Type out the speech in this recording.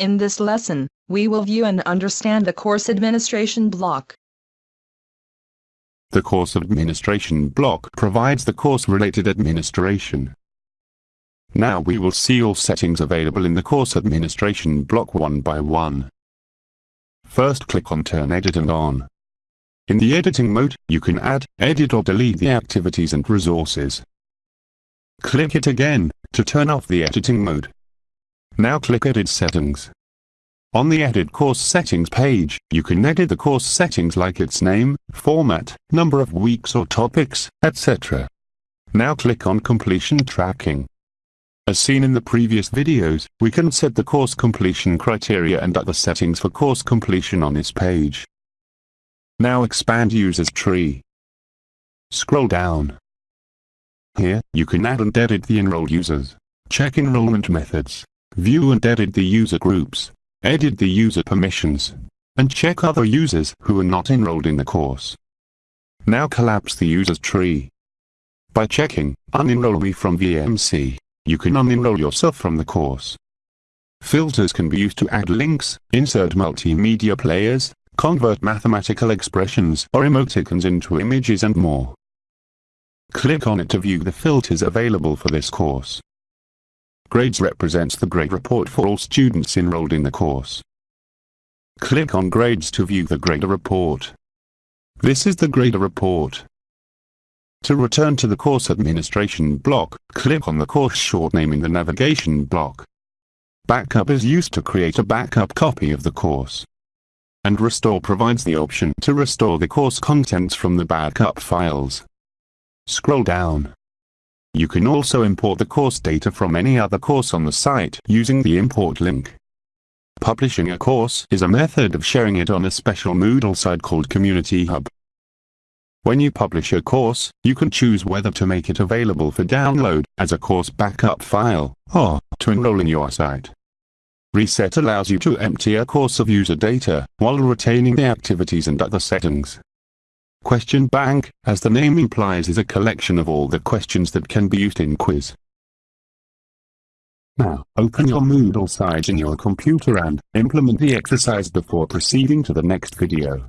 In this lesson, we will view and understand the course administration block. The course administration block provides the course-related administration. Now we will see all settings available in the course administration block one by one. First click on Turn Editing on. In the editing mode, you can add, edit or delete the activities and resources. Click it again, to turn off the editing mode. Now click Edit Settings. On the Edit Course Settings page, you can edit the course settings like its name, format, number of weeks or topics, etc. Now click on Completion Tracking. As seen in the previous videos, we can set the course completion criteria and other settings for course completion on this page. Now expand Users Tree. Scroll down. Here, you can add and edit the enrolled users, check enrollment methods, view and edit the user groups, edit the user permissions, and check other users who are not enrolled in the course. Now collapse the users tree. By checking Unenroll me from VMC, you can unenroll yourself from the course. Filters can be used to add links, insert multimedia players, convert mathematical expressions or emoticons into images and more. Click on it to view the filters available for this course. Grades represents the grade report for all students enrolled in the course. Click on Grades to view the grader report. This is the grader report. To return to the course administration block, click on the course short name in the navigation block. Backup is used to create a backup copy of the course. And Restore provides the option to restore the course contents from the backup files. Scroll down. You can also import the course data from any other course on the site using the import link. Publishing a course is a method of sharing it on a special Moodle site called Community Hub. When you publish a course, you can choose whether to make it available for download as a course backup file, or to enroll in your site. Reset allows you to empty a course of user data, while retaining the activities and other settings. Question Bank, as the name implies is a collection of all the questions that can be used in quiz. Now, open your Moodle site in your computer and implement the exercise before proceeding to the next video.